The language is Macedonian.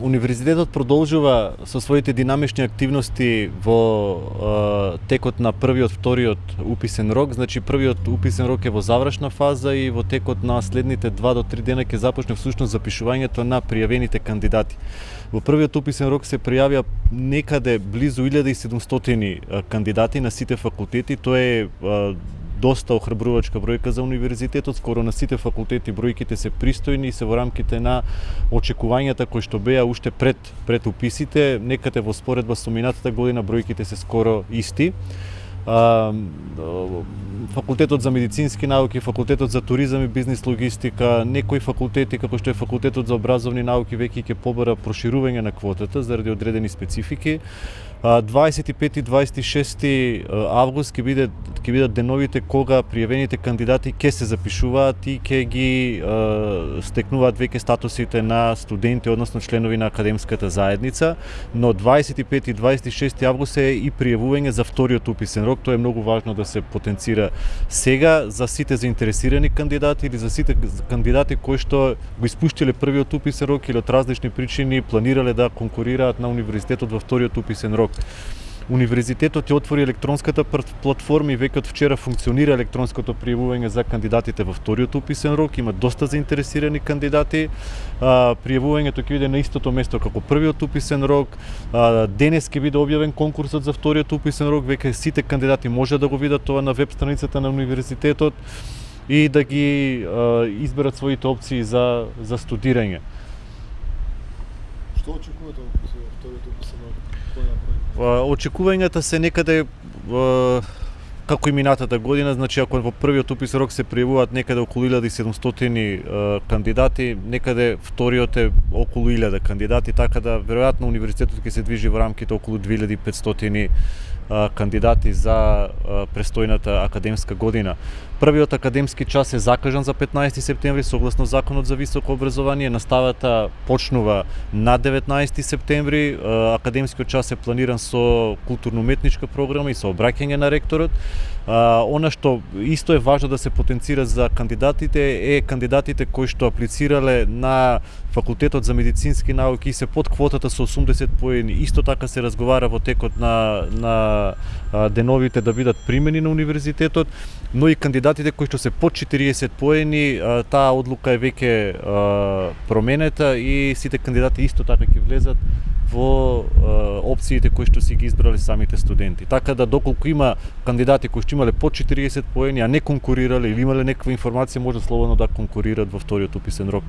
Универзитетот продолжува со своите динамични активности во е, текот на првиот, вториот уписен рок. Значи првиот уписен рок е во завршна фаза и во текот на следните два до три дена ќе започне всушност запишувањето на пријавените кандидати. Во првиот уписен рок се пријавија некаде близу 1700 кандидати на сите факултети. Тоа е доста охрабрувачка бројка за универзитетот, скоро на сите факултети бројките се пристојни и се во рамките на очекувањата кои што беа уште пред пред уписите, некаде во споредба со минатата година бројките се скоро исти. Факултетот за медицински науки, факултетот за туризам и бизнис логистика, некои факултети како што е факултетот за образовни науки веќе ќе побара проширување на квотата заради одредени специфики. 25 и 26 август ќе биде ќе бидат деновите кога пријавените кандидати ќе се запишуваат и ќе ги е, стекнуваат веќе статусите на студенти, односно членови на академската заедница, но 25 и 26 август е и пријавување за вториот уписен рок, тоа е многу важно да се потенцира сега. За сите заинтересирани кандидати или за сите кандидати кои што го испуштиле првиот уписен рок или од различни причини планирале да конкурираат на универзитетот во вториот уписен рок. Универзитетот ја отвори електронската платформа и веќе од вчера функционира електронското пријавување за кандидатите во вториот уписен рок. Има доста заинтересирани кандидати. пријавувањето ќе биде на истото место како првиот уписен рок. денес ќе биде објавен конкурсот за вториот уписен рок. Веќе сите кандидати може да го видат тоа на веб страницата на универзитетот и да ги изберат своите опции за за студирање. Што очекувате од вториот уписен да рок? Очекувањата се некаде како и минатата година, значи ако во првиот упис рок се пријавуваат некаде околу 1700 кандидати, некаде вториот е околу 1000 кандидати, така да веројатно универзитетот ќе се движи во рамките околу 2500 кандидати за престојната академска година. Првиот академски час е закажан за 15 септември согласно Законот за високо образование. Наставата почнува на 19 септември. Академскиот час е планиран со културно-уметничка програма и со обраќање на ректорот. Она што исто е важно да се потенцира за кандидатите е кандидатите кои што аплицирале на факултетот за медицински науки и се под квотата со 80 поени. Исто така се разговара во текот на на деновите да бидат примени на универзитетот, но и кандидатите кои што се под 40 поени, таа одлука е веќе променета и сите кандидати исто така ќе влезат во опциите кои што си ги избрале самите студенти. Така да доколку има кандидати кои што имале под 40 поени, а не конкурирале или имале некаква информација, може слободно да конкурираат во вториот уписен рок.